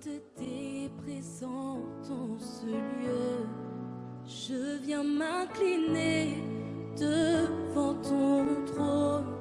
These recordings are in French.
sainteté présente en ce lieu. Je viens m'incliner devant ton trône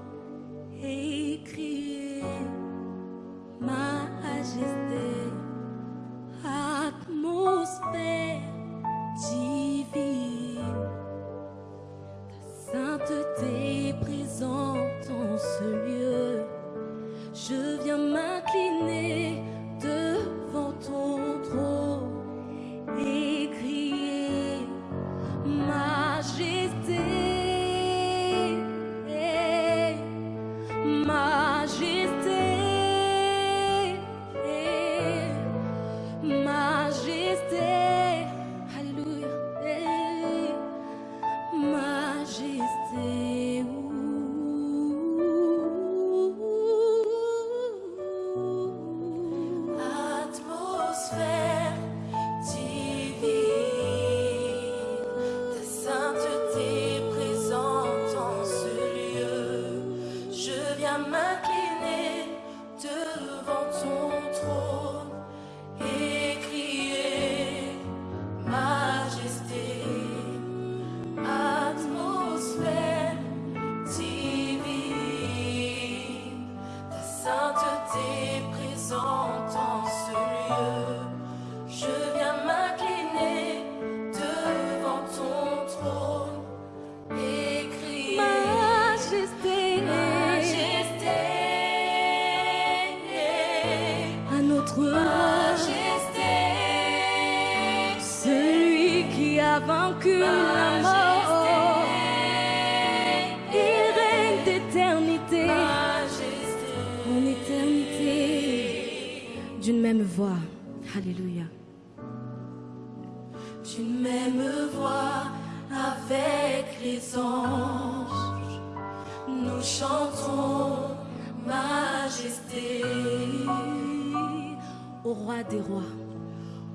les anges, nous chantons Majesté au roi des rois.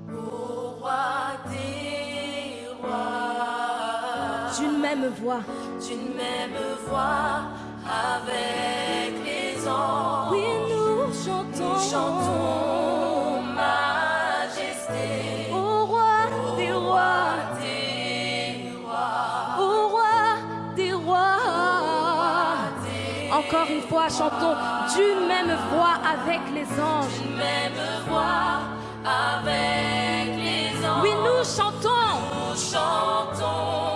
Au roi des rois. D'une même voix. D'une même voix avec les anges. Oui, nous chantons. Nous chantons Encore une fois, chantons d'une même voix avec les anges. D'une même voix avec les anges. Oui, nous chantons. Nous chantons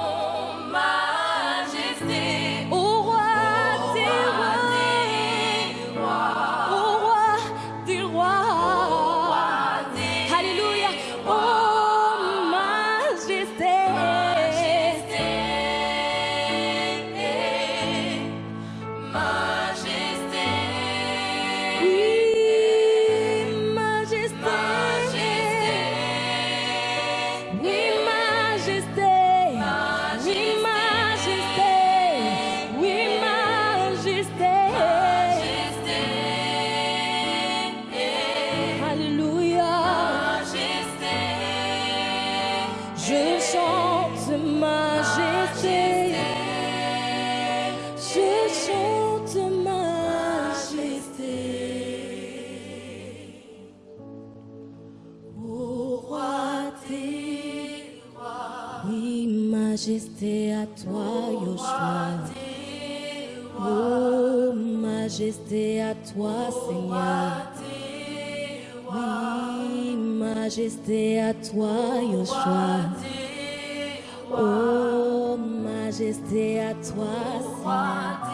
majesté à toi, Yoshua. Oh, majesté à toi, Seigneur. Oui, majesté à toi, Yoshua. Oh, majesté à toi, Seigneur.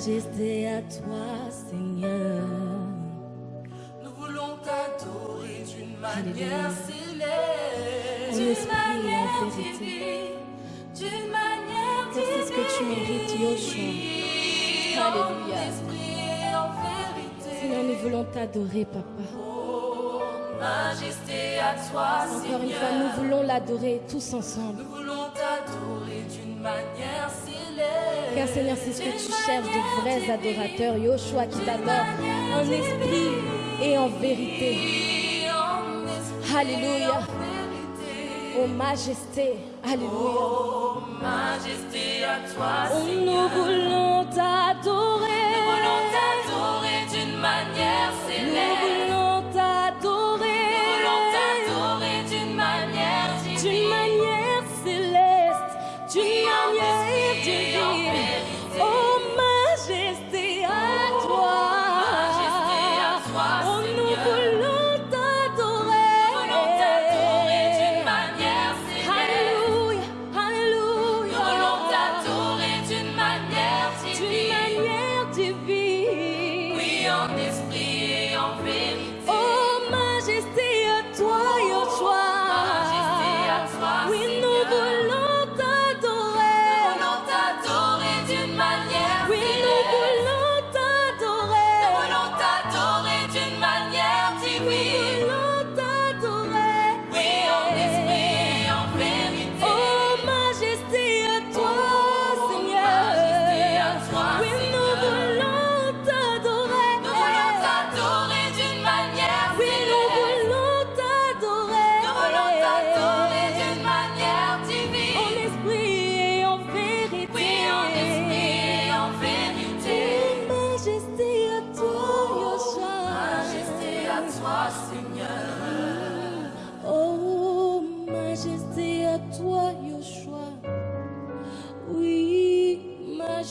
Majesté à toi, Seigneur. Nous voulons t'adorer d'une manière céleste, d'une manière divine, d'une manière Car c'est ce que tu mérites, Yoshua. divine, Alléluia. esprit et en vérité. Seigneur, nous voulons t'adorer, Papa. Oh, majesté à toi, Encore une fois, Seigneur. nous voulons l'adorer tous ensemble. Nous Car Seigneur, c'est ce que tu cherches, de vrais adorateurs. Yoshua qui t'adore en esprit et en vérité. Alléluia. Oh majesté. Alléluia. Oh, majesté à toi, Seigneur. Manière divine. Oui, en esprit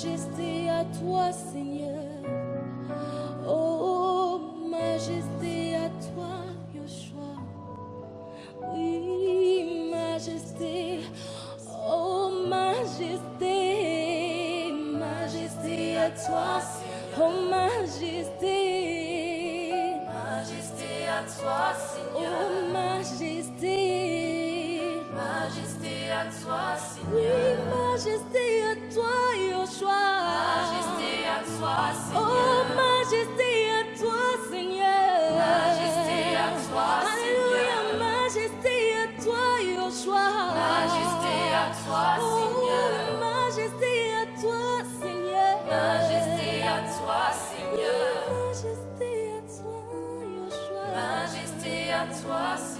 majesté à toi, Seigneur. Oh, majesté à toi, Yoshua. Oui, majesté. Oh, majesté. Majesté à toi. Oh, majesté. Majesté à toi, Seigneur. Oh, majesté. Majesté à toi, Oui, Seigneur. majesté à toi, Yoshua. Majesté à toi, Oh, Seigneur. majesté à toi, Seigneur. Majesté à toi, Alléluia, Seigneur. majesté à toi, Yoshua. Majesté à toi, Seigneur. Oh, majesté à toi, Seigneur. Majesté à toi, Seigneur. Majesté à toi, Yoshua. Majesté à toi, Seigneur.